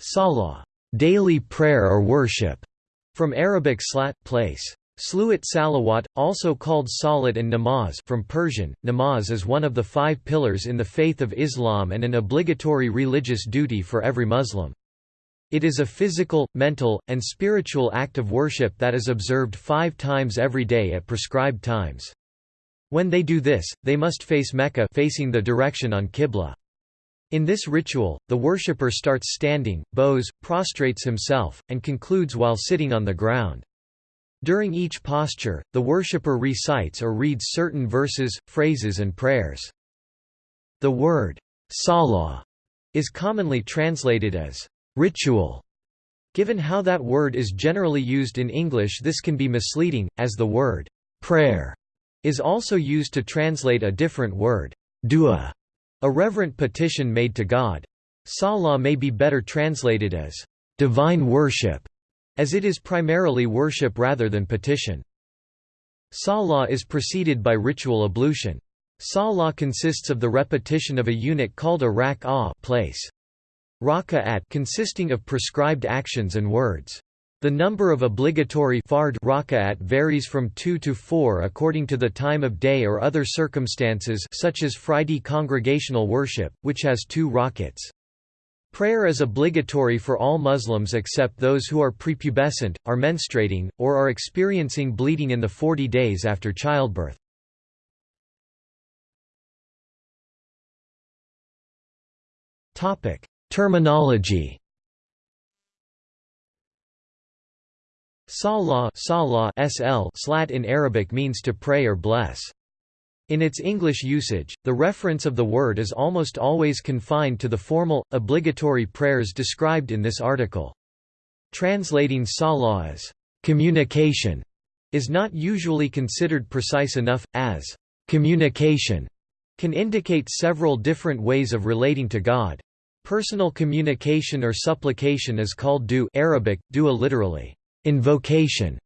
Salah, daily prayer or worship, from Arabic slat, place. Sluat salawat, also called salat and namaz from Persian, namaz is one of the five pillars in the faith of Islam and an obligatory religious duty for every Muslim. It is a physical, mental, and spiritual act of worship that is observed five times every day at prescribed times. When they do this, they must face Mecca facing the direction on Qibla. In this ritual, the worshipper starts standing, bows, prostrates himself, and concludes while sitting on the ground. During each posture, the worshipper recites or reads certain verses, phrases and prayers. The word, salah, is commonly translated as ritual. Given how that word is generally used in English this can be misleading, as the word prayer is also used to translate a different word, dua, a reverent petition made to God. Salah may be better translated as divine worship as it is primarily worship rather than petition. Salah is preceded by ritual ablution. Salah consists of the repetition of a unit called a rak'ah place. Raka'at consisting of prescribed actions and words. The number of obligatory fard raka'at varies from 2 to 4 according to the time of day or other circumstances such as Friday congregational worship, which has two rakats. Prayer is obligatory for all Muslims except those who are prepubescent, are menstruating, or are experiencing bleeding in the 40 days after childbirth. Terminology Salah, salah SL slat in Arabic means to pray or bless. In its English usage, the reference of the word is almost always confined to the formal, obligatory prayers described in this article. Translating salah as communication is not usually considered precise enough, as communication can indicate several different ways of relating to God. Personal communication or supplication is called du Arabic, dua literally, invocation,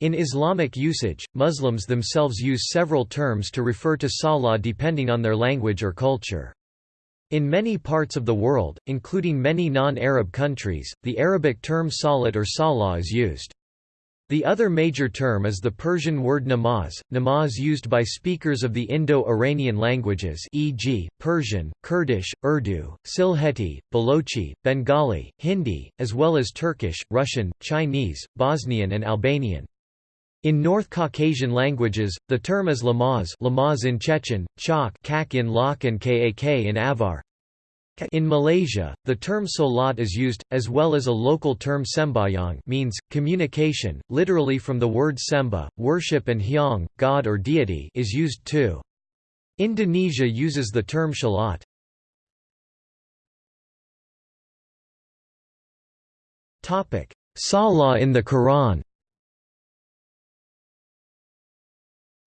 in Islamic usage, Muslims themselves use several terms to refer to salah depending on their language or culture. In many parts of the world, including many non-Arab countries, the Arabic term salat or salah is used. The other major term is the Persian word namaz, namaz used by speakers of the Indo-Iranian languages e.g., Persian, Kurdish, Urdu, Sylheti, Balochi, Bengali, Hindi, as well as Turkish, Russian, Chinese, Bosnian and Albanian. In North Caucasian languages, the term is lamaz, lamaz in Chechen, chak kak in Lak and kak in Avar. In Malaysia, the term solat is used, as well as a local term sembayang means, communication, literally from the word semba, worship and hyang, god or deity is used too. Indonesia uses the term shalat. Salah in the Quran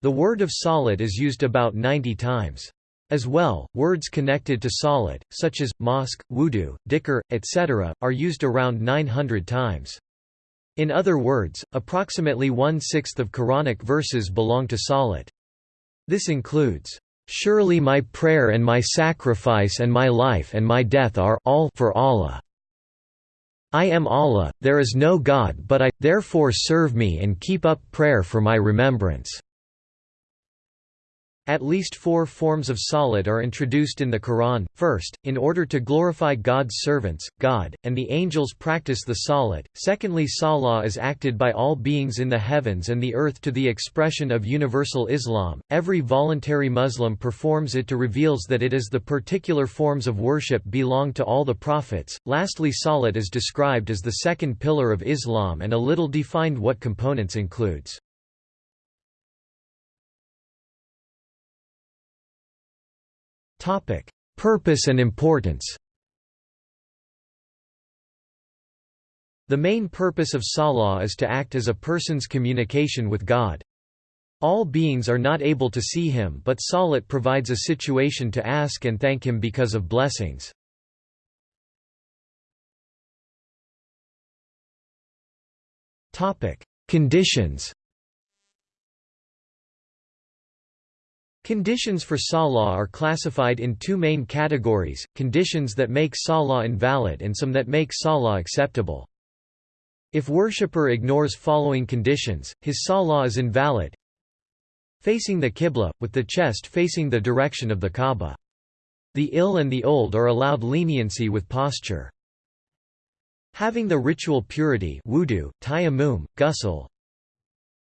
The word of salat is used about 90 times. As well, words connected to salat, such as, mosque, wudu, dhikr, etc., are used around 900 times. In other words, approximately one-sixth of Quranic verses belong to salat. This includes, "...surely my prayer and my sacrifice and my life and my death are all for Allah." I am Allah, there is no God but I, therefore serve me and keep up prayer for my remembrance. At least four forms of salat are introduced in the Quran. First, in order to glorify God's servants, God, and the angels practice the salat. Secondly, salah is acted by all beings in the heavens and the earth to the expression of universal Islam. Every voluntary Muslim performs it to reveals that it is the particular forms of worship belong to all the prophets. Lastly, salat is described as the second pillar of Islam and a little defined what components includes. Purpose and importance The main purpose of Salah is to act as a person's communication with God. All beings are not able to see him but Salat provides a situation to ask and thank him because of blessings. Conditions Conditions for salah are classified in two main categories, conditions that make salah invalid and some that make salah acceptable. If worshipper ignores following conditions, his salah is invalid. Facing the qibla, with the chest facing the direction of the Kaaba. The ill and the old are allowed leniency with posture. Having the ritual purity wudu, tayammum, ghusl,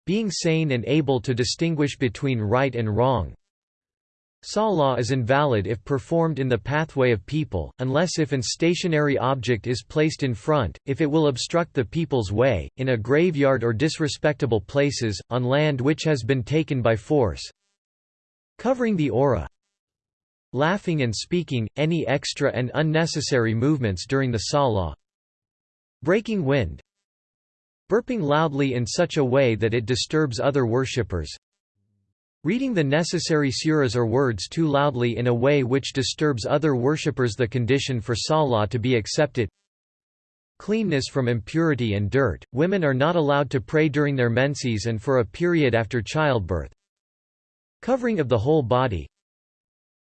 being sane and able to distinguish between right and wrong, Salah is invalid if performed in the pathway of people, unless if an stationary object is placed in front, if it will obstruct the people's way, in a graveyard or disrespectable places, on land which has been taken by force. Covering the awrah. Laughing and speaking, any extra and unnecessary movements during the Salah. Breaking wind. Burping loudly in such a way that it disturbs other worshippers Reading the necessary suras or words too loudly in a way which disturbs other worshippers the condition for salah to be accepted. Cleanness from impurity and dirt, women are not allowed to pray during their menses and for a period after childbirth. Covering of the whole body.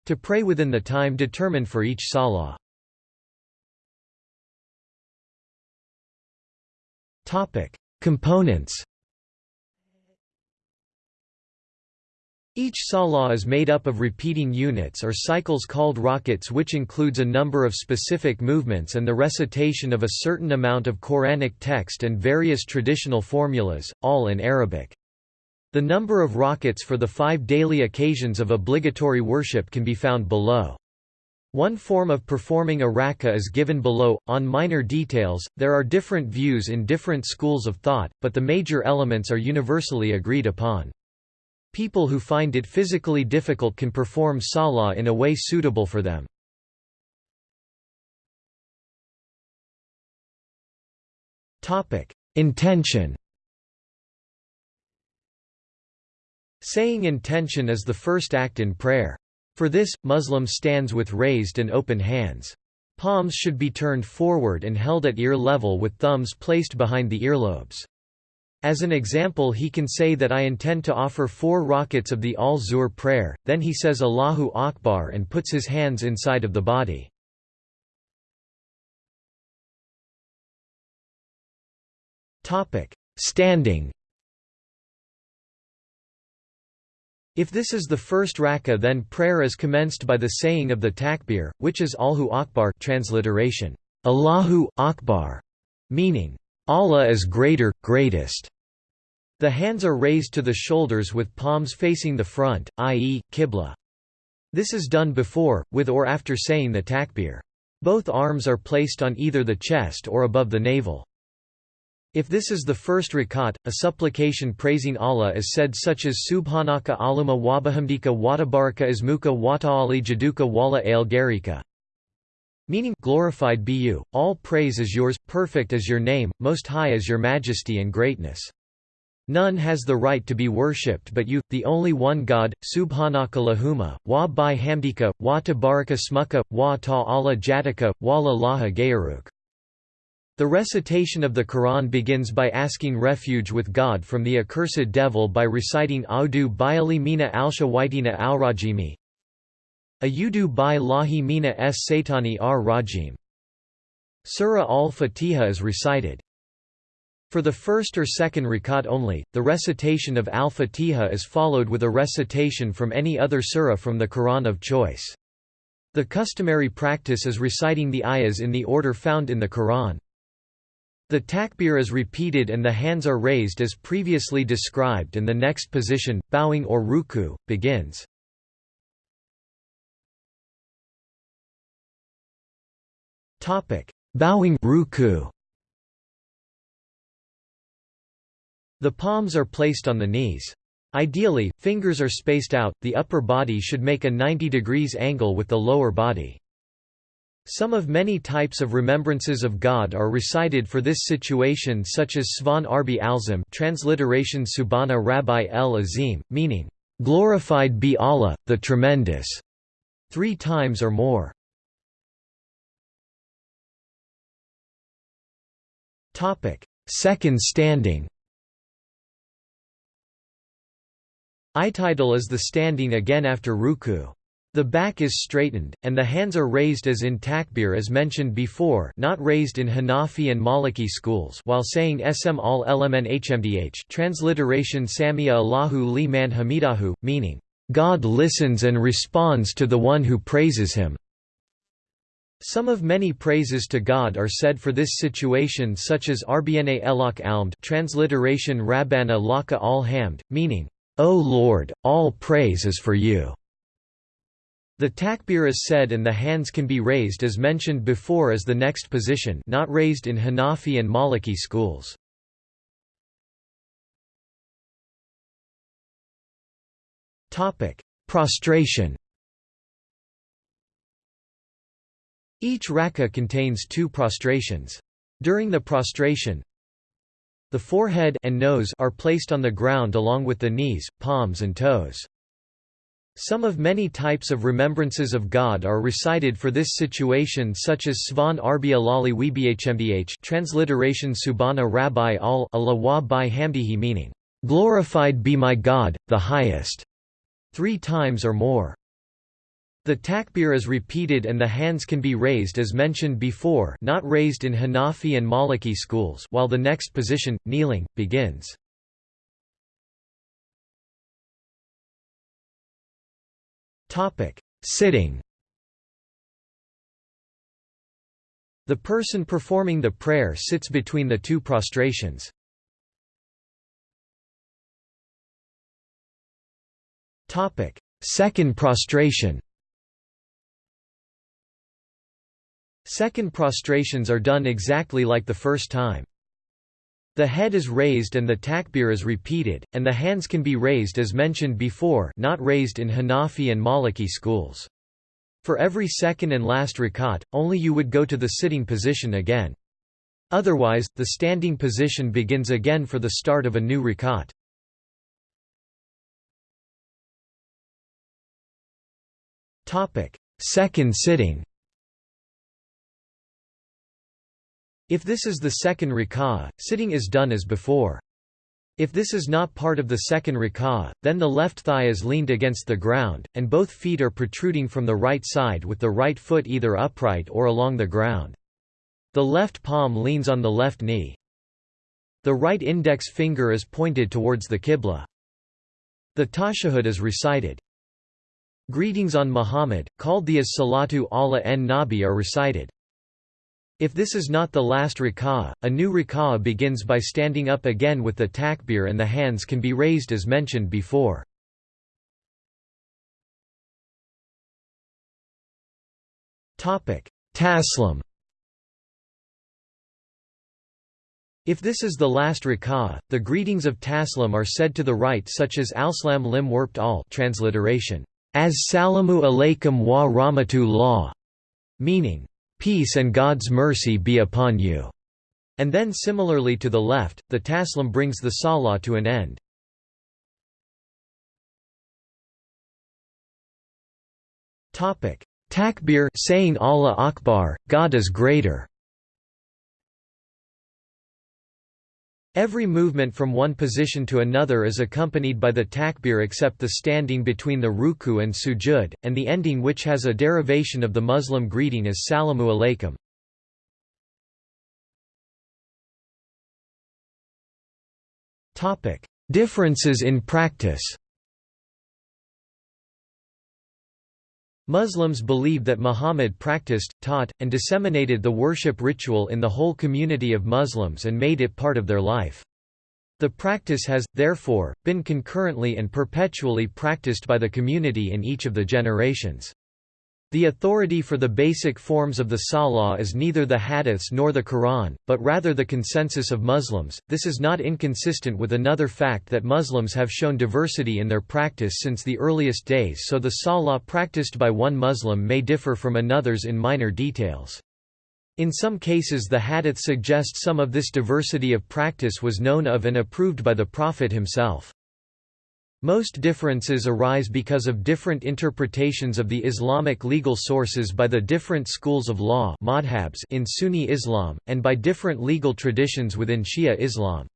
To pray within the time determined for each salah. Components Each salah is made up of repeating units or cycles called rakats which includes a number of specific movements and the recitation of a certain amount of Quranic text and various traditional formulas, all in Arabic. The number of rakats for the five daily occasions of obligatory worship can be found below. One form of performing a rak'ah is given below. On minor details, there are different views in different schools of thought, but the major elements are universally agreed upon. People who find it physically difficult can perform salah in a way suitable for them. Intention Saying intention is the first act in prayer. For this, Muslim stands with raised and open hands. Palms should be turned forward and held at ear level with thumbs placed behind the earlobes. As an example he can say that I intend to offer four rakats of the al-Zuhr prayer, then he says Allahu Akbar and puts his hands inside of the body. Standing If this is the first rak'ah then prayer is commenced by the saying of the takbir, which is Allahu Akbar transliteration, Allahu Akbar, meaning, Allah is greater, greatest. The hands are raised to the shoulders with palms facing the front, i.e., qibla. This is done before, with or after saying the takbir. Both arms are placed on either the chest or above the navel. If this is the first rakat, a supplication praising Allah is said such as Subhanaka aluma wabahamdika watabaraka ismuka wata'ali jaduka wala al garika. Meaning, glorified be you, all praise is yours, perfect is your name, most high is your majesty and greatness. None has the right to be worshipped but you, the only one God, Subhanakalahuma, wa bi hamdika, wa tabaraka smuka, wa ta'ala jatika, wa la laha gayaruk. The recitation of the Quran begins by asking refuge with God from the accursed devil by reciting Audu biali mina alsha waitina al rajimi. Ayudu bi lahi mina es satani ar rajim. Surah al-Fatiha is recited. For the first or second rakat only, the recitation of al-Fatiha is followed with a recitation from any other surah from the Quran of choice. The customary practice is reciting the ayahs in the order found in the Quran. The takbir is repeated and the hands are raised as previously described and the next position, bowing or ruku, begins. Bowing ruku. The palms are placed on the knees. Ideally, fingers are spaced out, the upper body should make a 90 degrees angle with the lower body. Some of many types of remembrances of God are recited for this situation such as Svan Arbi Alzim transliteration Subhana Rabbi El Azim, meaning, "...glorified be Allah, the Tremendous", three times or more. Second standing I'tidal is the standing again after ruku. The back is straightened, and the hands are raised as in takbir as mentioned before not raised in Hanafi and Maliki schools while saying Sm al lmn hmdh transliteration Samia Allahu li man hamidahu, meaning, "...God listens and responds to the one who praises him." Some of many praises to God are said for this situation such as Arbiyane elok almd transliteration Rabbana laka al hamd, meaning, O Lord, all praise is for you. The takbir is said and the hands can be raised as mentioned before as the next position not raised in Hanafi and Maliki schools. Prostration Each rak'ah contains two prostrations. During the prostration, the forehead and nose are placed on the ground along with the knees, palms and toes. Some of many types of remembrances of God are recited for this situation such as Svan Arbia Lali Webhmdh transliteration Subhana Rabbi al Allah bi hamdihi meaning, "'Glorified be my God, the highest' three times or more. The takbir is repeated and the hands can be raised as mentioned before not raised in Hanafi and Maliki schools while the next position, kneeling, begins. Sitting The person performing the prayer sits between the two prostrations. Second prostration Second prostrations are done exactly like the first time. The head is raised and the takbir is repeated, and the hands can be raised as mentioned before not raised in Hanafi and Maliki schools. For every second and last rakat, only you would go to the sitting position again. Otherwise, the standing position begins again for the start of a new rakat. Second sitting If this is the second rak'ah, sitting is done as before. If this is not part of the second rak'ah, then the left thigh is leaned against the ground, and both feet are protruding from the right side with the right foot either upright or along the ground. The left palm leans on the left knee. The right index finger is pointed towards the Qibla. The tashahhud is recited. Greetings on Muhammad, called the as Salatu Allah en Nabi are recited. If this is not the last rak'ah, a new rak'ah begins by standing up again with the takbir and the hands can be raised as mentioned before. Taslim If this is the last rak'ah, the greetings of Taslim are said to the right such as Alslam lim warped al transliteration, as salamu alaykum wa rahmatullah, meaning, Peace and God's mercy be upon you. And then similarly to the left, the taslim brings the salah to an end. Takbir saying Allah Akbar, God is greater Every movement from one position to another is accompanied by the takbir except the standing between the ruku and sujud, and the ending which has a derivation of the Muslim greeting as salamu alaykum. Differences in practice Muslims believe that Muhammad practiced, taught, and disseminated the worship ritual in the whole community of Muslims and made it part of their life. The practice has, therefore, been concurrently and perpetually practiced by the community in each of the generations. The authority for the basic forms of the Salah is neither the Hadiths nor the Quran, but rather the consensus of Muslims. This is not inconsistent with another fact that Muslims have shown diversity in their practice since the earliest days, so the Salah practiced by one Muslim may differ from another's in minor details. In some cases, the Hadith suggest some of this diversity of practice was known of and approved by the Prophet himself. Most differences arise because of different interpretations of the Islamic legal sources by the different schools of law in Sunni Islam, and by different legal traditions within Shia Islam.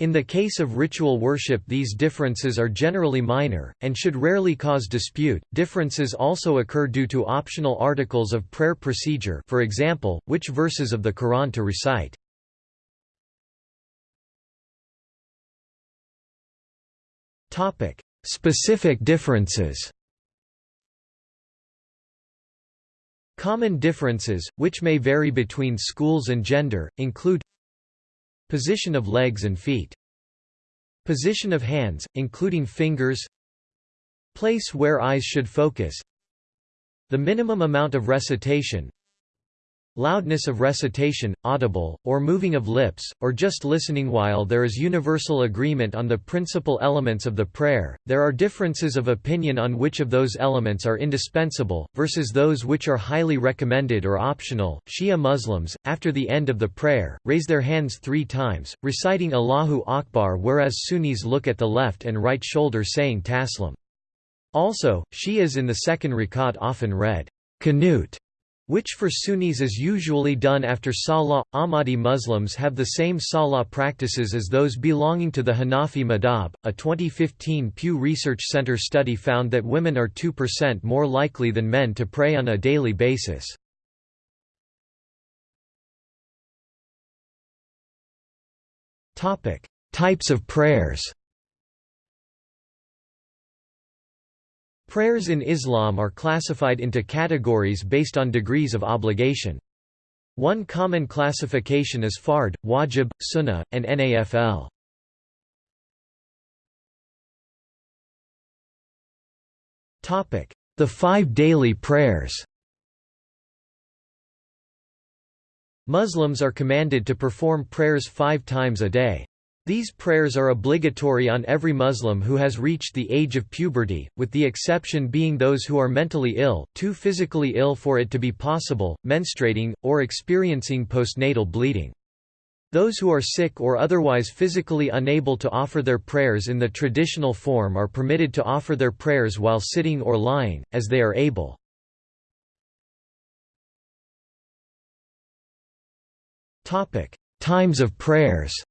In the case of ritual worship these differences are generally minor, and should rarely cause dispute. Differences also occur due to optional articles of prayer procedure for example, which verses of the Quran to recite. Specific differences Common differences, which may vary between schools and gender, include Position of legs and feet. Position of hands, including fingers. Place where eyes should focus. The minimum amount of recitation. Loudness of recitation, audible, or moving of lips, or just listening While there is universal agreement on the principal elements of the prayer, there are differences of opinion on which of those elements are indispensable, versus those which are highly recommended or optional. Shia Muslims, after the end of the prayer, raise their hands three times, reciting Allahu Akbar whereas Sunnis look at the left and right shoulder saying Taslim. Also, Shias in the second rakat often read, Qanut which for Sunnis is usually done after Salah. Ahmadi Muslims have the same Salah practices as those belonging to the Hanafi madhab. A 2015 Pew Research Center study found that women are 2% more likely than men to pray on a daily basis. Topic: Types of prayers. Prayers in Islam are classified into categories based on degrees of obligation. One common classification is fard, wajib, sunnah, and nafl. The five daily prayers Muslims are commanded to perform prayers five times a day. These prayers are obligatory on every Muslim who has reached the age of puberty, with the exception being those who are mentally ill, too physically ill for it to be possible, menstruating, or experiencing postnatal bleeding. Those who are sick or otherwise physically unable to offer their prayers in the traditional form are permitted to offer their prayers while sitting or lying, as they are able. Times of prayers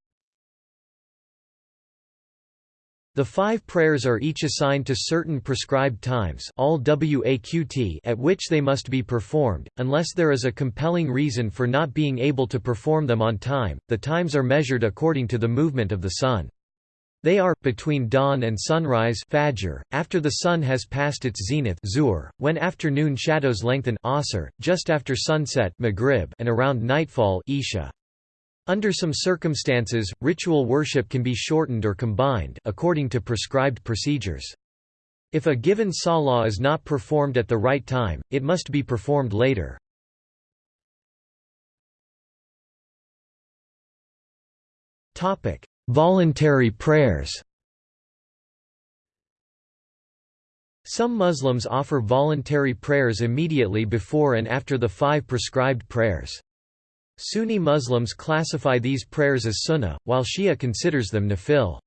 The five prayers are each assigned to certain prescribed times all waqt at which they must be performed, unless there is a compelling reason for not being able to perform them on time. The times are measured according to the movement of the sun. They are, between dawn and sunrise fajr, after the sun has passed its zenith zuhr, when afternoon shadows lengthen asr, just after sunset maghrib, and around nightfall isha. Under some circumstances, ritual worship can be shortened or combined, according to prescribed procedures. If a given salah is not performed at the right time, it must be performed later. Topic: Voluntary prayers Some Muslims offer voluntary prayers immediately before and after the five prescribed prayers. Sunni Muslims classify these prayers as sunnah, while Shia considers them nafil.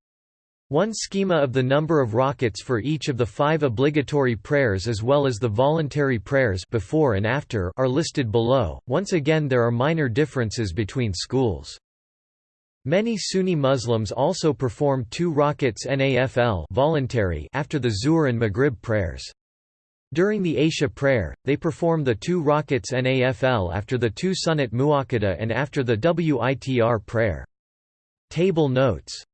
One schema of the number of rakats for each of the five obligatory prayers as well as the voluntary prayers before and after are listed below. Once again there are minor differences between schools. Many Sunni Muslims also perform two rakats nafl voluntary after the Zuhr and Maghrib prayers. During the Isha prayer, they perform the two rakats Nafl after the two Sunnat Muakkada and after the Witr prayer. Table notes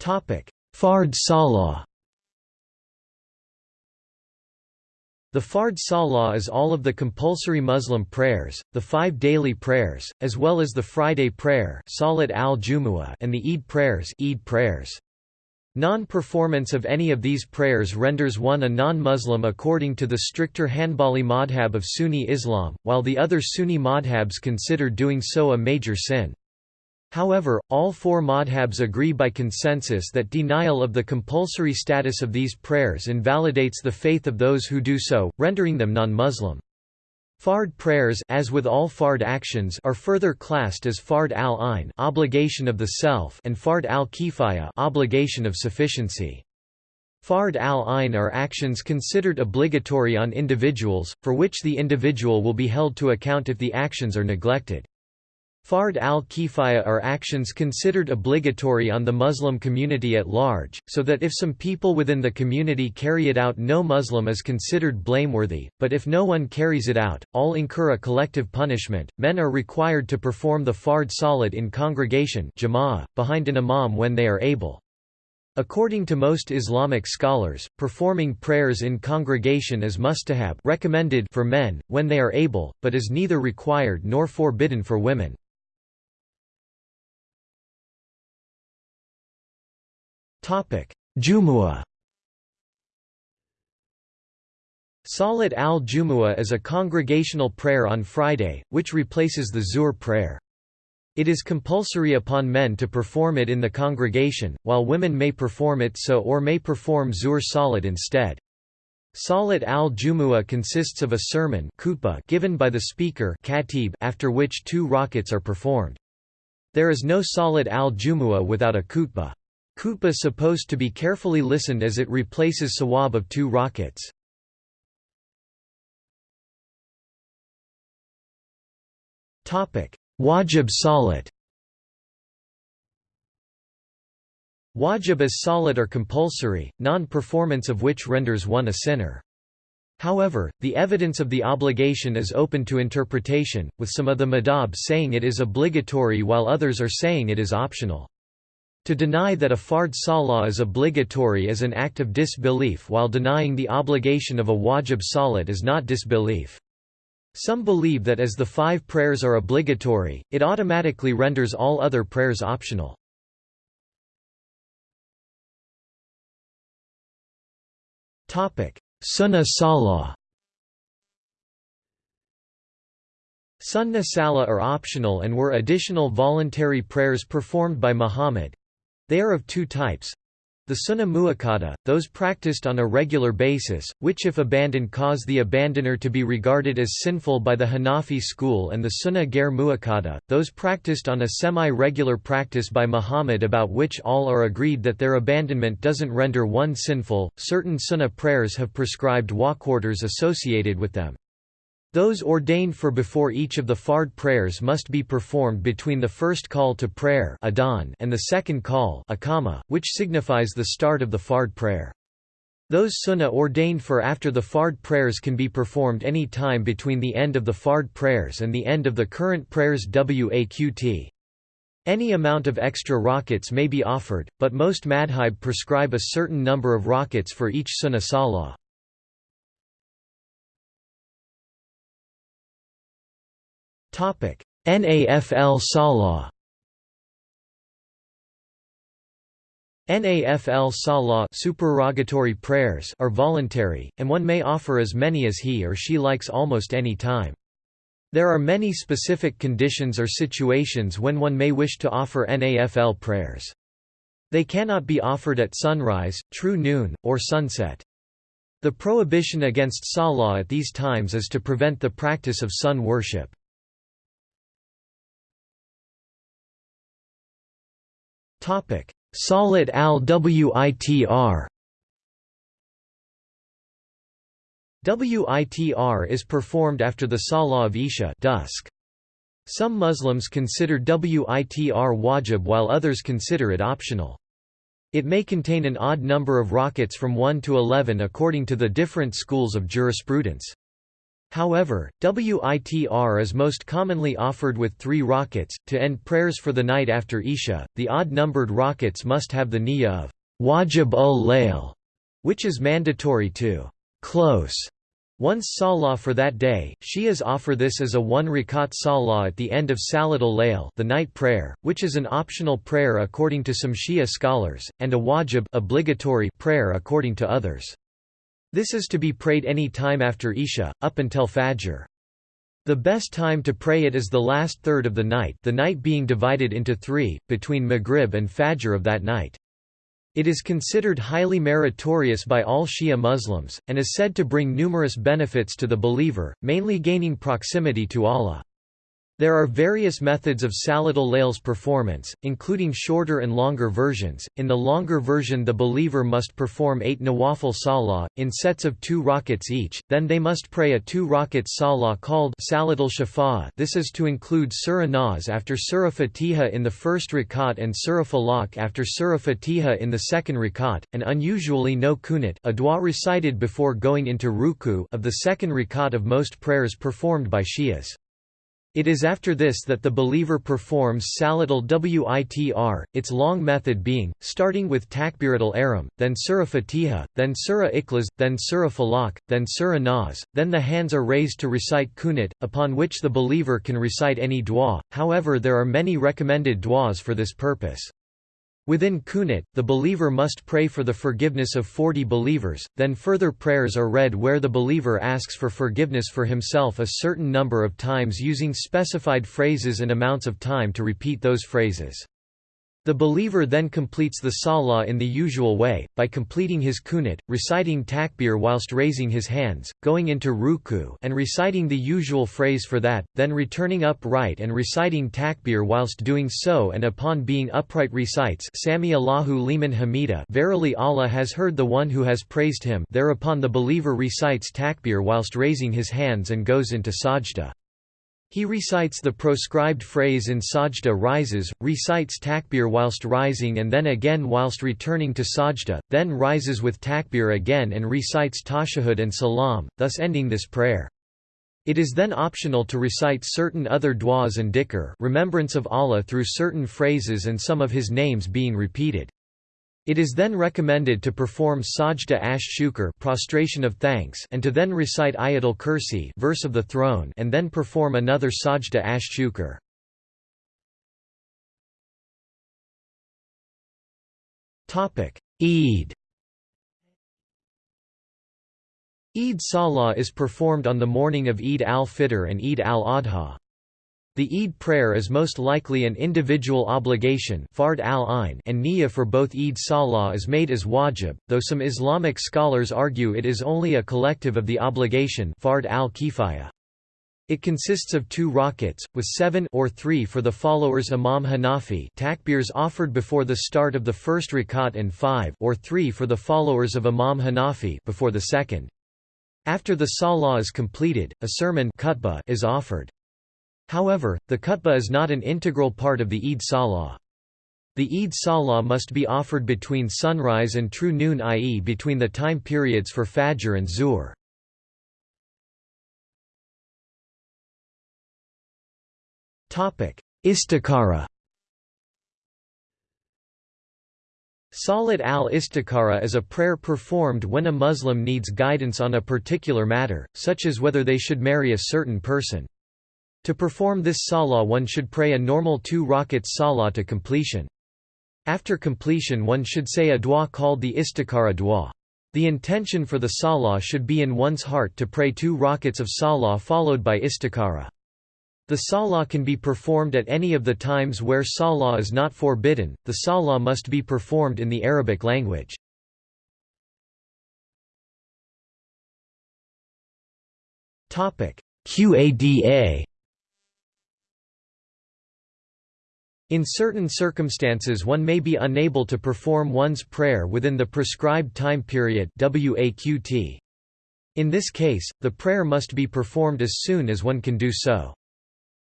Fard Salah The Fard Salah is all of the compulsory Muslim prayers, the five daily prayers, as well as the Friday prayer Salat al and the Eid prayers, Eid prayers. Non-performance of any of these prayers renders one a non-Muslim according to the stricter Hanbali madhab of Sunni Islam, while the other Sunni madhabs consider doing so a major sin. However, all four madhabs agree by consensus that denial of the compulsory status of these prayers invalidates the faith of those who do so, rendering them non-Muslim. Fard prayers as with all fard actions are further classed as fard al-ain obligation of the self and fard al-kifaya obligation of sufficiency. Fard al-ain are actions considered obligatory on individuals, for which the individual will be held to account if the actions are neglected. Fard al-kifaya are actions considered obligatory on the Muslim community at large, so that if some people within the community carry it out no Muslim is considered blameworthy, but if no one carries it out, all incur a collective punishment. Men are required to perform the fard salat in congregation behind an imam when they are able. According to most Islamic scholars, performing prayers in congregation is mustahab recommended for men, when they are able, but is neither required nor forbidden for women. Jumu'ah Salat al-Jumu'ah is a congregational prayer on Friday, which replaces the Zuhr prayer. It is compulsory upon men to perform it in the congregation, while women may perform it so or may perform Zuhr Salat instead. Salat al-Jumu'ah consists of a sermon given by the speaker after which two rakats are performed. There is no Salat al-Jumu'ah without a khutbah. Khutbah supposed to be carefully listened as it replaces sawab of two rakats. Wajib salat Wajib is salat are compulsory, non-performance of which renders one a sinner. However, the evidence of the obligation is open to interpretation, with some of the madhab saying it is obligatory while others are saying it is optional. To deny that a fard salah is obligatory is an act of disbelief while denying the obligation of a wajib salat is not disbelief. Some believe that as the five prayers are obligatory, it automatically renders all other prayers optional. Sunnah Salah Sunnah Salah are optional and were additional voluntary prayers performed by Muhammad, they are of two types. The sunnah muakkada, those practiced on a regular basis, which if abandoned cause the abandoner to be regarded as sinful by the Hanafi school and the sunnah ger muakkada, those practiced on a semi-regular practice by Muhammad about which all are agreed that their abandonment doesn't render one sinful. Certain sunnah prayers have prescribed walk orders associated with them. Those ordained for before each of the fard prayers must be performed between the first call to prayer and the second call which signifies the start of the fard prayer. Those sunnah ordained for after the fard prayers can be performed any time between the end of the fard prayers and the end of the current prayers waqt. Any amount of extra rakats may be offered, but most madhab prescribe a certain number of rakats for each sunnah salah. NAFL Salah. NAFL Salah supererogatory prayers are voluntary, and one may offer as many as he or she likes almost any time. There are many specific conditions or situations when one may wish to offer NAFL prayers. They cannot be offered at sunrise, true noon, or sunset. The prohibition against Salah at these times is to prevent the practice of sun worship. Salat al-Witr Witr is performed after the Salah of Isha dusk. Some Muslims consider Witr wajib while others consider it optional. It may contain an odd number of rakats from 1 to 11 according to the different schools of jurisprudence. However, WITR is most commonly offered with three rakats. To end prayers for the night after Isha, the odd numbered rakats must have the niyyah of wajib ul layl, which is mandatory to close once salah for that day. Shias offer this as a one rakat salah at the end of Salatul Layl, the night prayer, which is an optional prayer according to some Shia scholars, and a wajib obligatory prayer according to others. This is to be prayed any time after Isha, up until Fajr. The best time to pray it is the last third of the night the night being divided into three, between Maghrib and Fajr of that night. It is considered highly meritorious by all Shia Muslims, and is said to bring numerous benefits to the believer, mainly gaining proximity to Allah. There are various methods of Salatul Layls performance, including shorter and longer versions. In the longer version, the believer must perform eight Nawafil Salah, in sets of two rakats each, then they must pray a two rakats Salah called Salatul Shafa'ah. This is to include Surah Nas after Surah Fatiha in the first rakat and Surah Falaq after Surah Fatiha in the second rakat, and unusually no kunut a dua recited before going into ruku of the second rakat of most prayers performed by Shias. It is after this that the believer performs Salatul Witr, its long method being, starting with Takbiratul Aram, then Surah Fatiha, then Surah Ikhlas, then Surah Falaq, then Surah Nas, then the hands are raised to recite Kunut, upon which the believer can recite any dua, however there are many recommended duas for this purpose. Within Kunut, the believer must pray for the forgiveness of 40 believers, then further prayers are read where the believer asks for forgiveness for himself a certain number of times using specified phrases and amounts of time to repeat those phrases. The believer then completes the salah in the usual way, by completing his kunut, reciting takbir whilst raising his hands, going into ruku and reciting the usual phrase for that, then returning upright and reciting takbir whilst doing so and upon being upright recites Sami Allahu liman hamida Verily Allah has heard the one who has praised him thereupon the believer recites takbir whilst raising his hands and goes into sajda. He recites the proscribed phrase in sajda rises, recites takbir whilst rising and then again whilst returning to sajda, then rises with takbir again and recites tashahud and salam, thus ending this prayer. It is then optional to recite certain other du'as and dhikr remembrance of Allah through certain phrases and some of His names being repeated. It is then recommended to perform sajda ash shukr prostration of thanks and to then recite ayatul kursi verse of the throne and then perform another sajda ash shukr. Topic: Eid. Eid Salah is performed on the morning of Eid al-Fitr and Eid al-Adha. The Eid prayer is most likely an individual obligation fard al and niyyah for both Eid Salah is made as wajib, though some Islamic scholars argue it is only a collective of the obligation fard al. It consists of two rakats, with seven or three for the followers Imam Hanafi takbirs offered before the start of the first rakat and five or three for the followers of Imam Hanafi before the second. After the salah is completed, a sermon is offered. However, the khutbah is not an integral part of the Eid Salah. The Eid Salah must be offered between sunrise and true noon i.e. between the time periods for Fajr and Zuhr. Istikhara Salat al-Istikhara is a prayer performed when a Muslim needs guidance on a particular matter, such as whether they should marry a certain person. To perform this salah one should pray a normal two rakats salah to completion. After completion one should say a dua called the istikhara dua. The intention for the salah should be in one's heart to pray two rakats of salah followed by istikhara. The salah can be performed at any of the times where salah is not forbidden, the salah must be performed in the Arabic language. Qada In certain circumstances one may be unable to perform one's prayer within the prescribed time period. In this case, the prayer must be performed as soon as one can do so.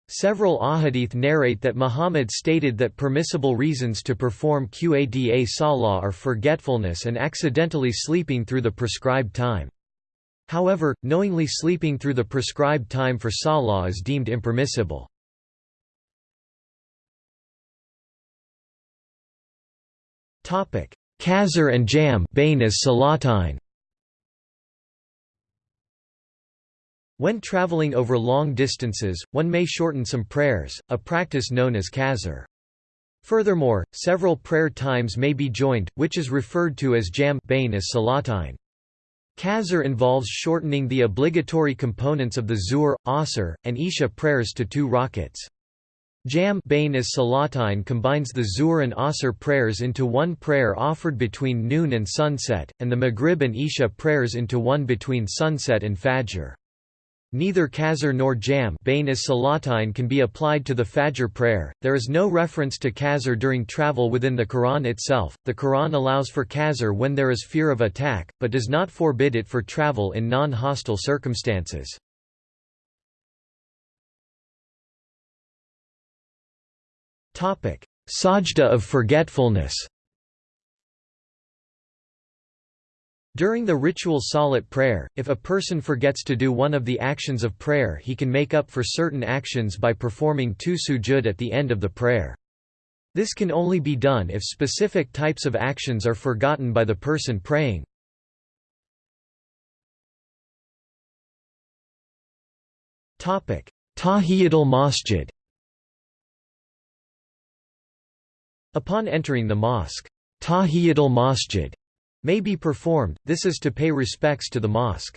Several ahadith narrate that Muhammad stated that permissible reasons to perform Qada Salah are forgetfulness and accidentally sleeping through the prescribed time. However, knowingly sleeping through the prescribed time for Salah is deemed impermissible. Qasr and Jam as Salatain. When traveling over long distances, one may shorten some prayers, a practice known as qasr. Furthermore, several prayer times may be joined, which is referred to as jam as salatine. Qasr involves shortening the obligatory components of the Zuhr, Asr, and Isha prayers to two rakats. Jam Bain as Salatain combines the Zuhr and Asr prayers into one prayer offered between noon and sunset, and the Maghrib and Isha prayers into one between sunset and Fajr. Neither Qasr nor Jam Bain as Salatain can be applied to the Fajr prayer. There is no reference to Qasr during travel within the Quran itself. The Quran allows for Qasr when there is fear of attack, but does not forbid it for travel in non-hostile circumstances. Sajda of forgetfulness. During the ritual salat prayer, if a person forgets to do one of the actions of prayer he can make up for certain actions by performing two sujud at the end of the prayer. This can only be done if specific types of actions are forgotten by the person praying. Tahiyatul Masjid Upon entering the mosque, Tahiyatul Masjid may be performed, this is to pay respects to the mosque.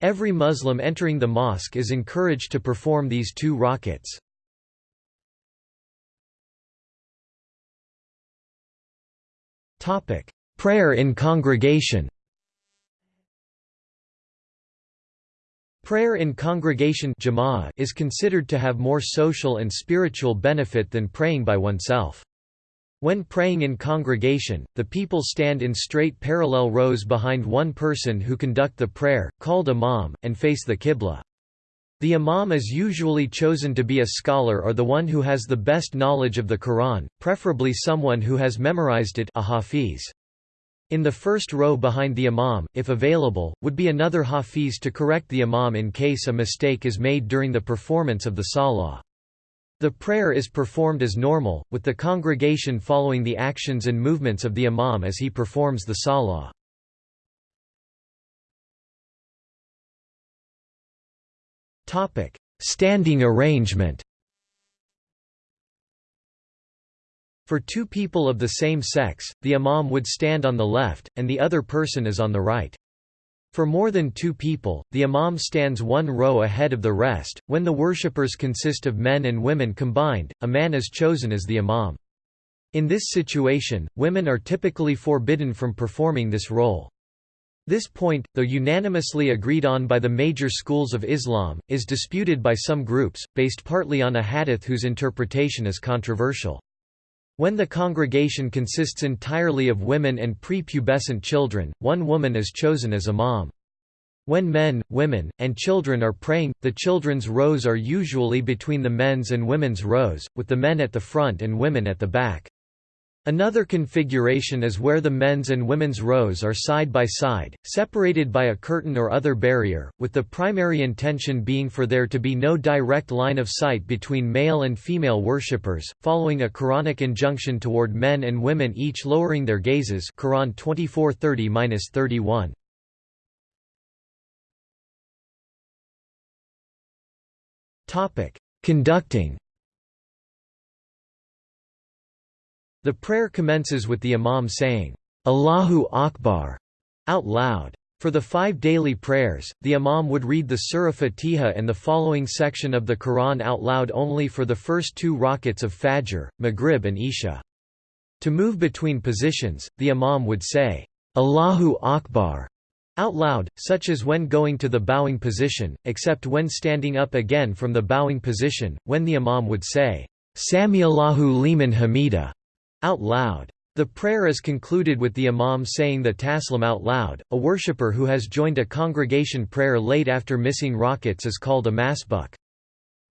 Every Muslim entering the mosque is encouraged to perform these two rakats. Prayer in congregation Prayer in congregation is considered to have more social and spiritual benefit than praying by oneself. When praying in congregation, the people stand in straight parallel rows behind one person who conduct the prayer, called imam, and face the qibla. The imam is usually chosen to be a scholar or the one who has the best knowledge of the Quran, preferably someone who has memorized it a hafiz. In the first row behind the imam, if available, would be another hafiz to correct the imam in case a mistake is made during the performance of the salah. The prayer is performed as normal, with the congregation following the actions and movements of the imam as he performs the salah. Standing arrangement For two people of the same sex, the imam would stand on the left, and the other person is on the right. For more than two people, the imam stands one row ahead of the rest. When the worshippers consist of men and women combined, a man is chosen as the imam. In this situation, women are typically forbidden from performing this role. This point, though unanimously agreed on by the major schools of Islam, is disputed by some groups, based partly on a hadith whose interpretation is controversial. When the congregation consists entirely of women and prepubescent children, one woman is chosen as imam. When men, women, and children are praying, the children's rows are usually between the men's and women's rows, with the men at the front and women at the back. Another configuration is where the men's and women's rows are side by side, separated by a curtain or other barrier, with the primary intention being for there to be no direct line of sight between male and female worshippers, following a Quranic injunction toward men and women each lowering their gazes Quran 24:30-31. Topic: Conducting The prayer commences with the imam saying, Allahu Akbar, out loud. For the five daily prayers, the imam would read the Surah Fatiha and the following section of the Quran out loud only for the first two rakats of Fajr, Maghrib and Isha. To move between positions, the imam would say, Allahu Akbar, out loud, such as when going to the bowing position, except when standing up again from the bowing position, when the imam would say, Samiallahu liman hamida, out loud. The prayer is concluded with the imam saying the taslim out loud. A worshipper who has joined a congregation prayer late after missing rakats is called a masbuk.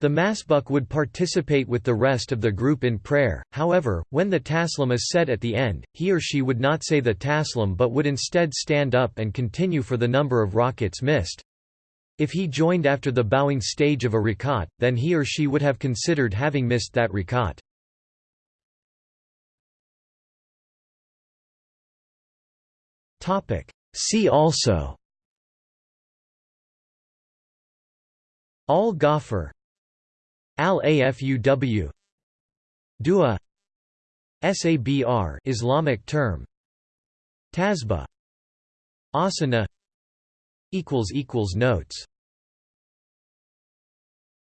The masbuk would participate with the rest of the group in prayer, however, when the taslim is said at the end, he or she would not say the taslim but would instead stand up and continue for the number of rakats missed. If he joined after the bowing stage of a rakat, then he or she would have considered having missed that rakat. See also. Al-Ghafir Al-Afuw Dua. Sabr Islamic term. Tasbih. Asana. Equals equals notes